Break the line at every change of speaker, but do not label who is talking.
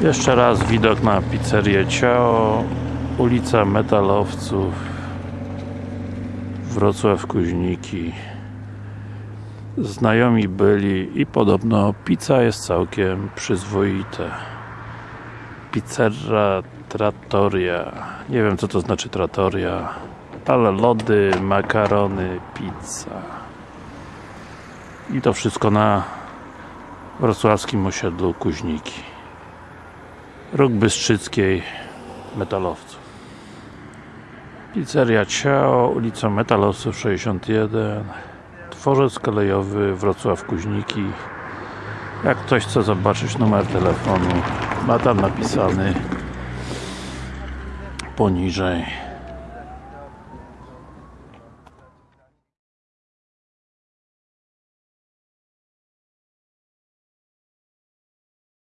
Jeszcze raz widok na pizzerię Ciao ulica Metalowców Wrocław Kuźniki. Znajomi byli i podobno pizza jest całkiem przyzwoite. Pizzerra Trattoria. Nie wiem co to znaczy Trattoria ale lody, makarony, pizza. I to wszystko na wrocławskim osiedlu Kuźniki Róg Bystrzyckiej Metalowców. Pizzeria Ciao, ulica Metalowców 61 Dworzec kolejowy Wrocław Kuźniki. Jak ktoś chce zobaczyć numer telefonu ma tam napisany poniżej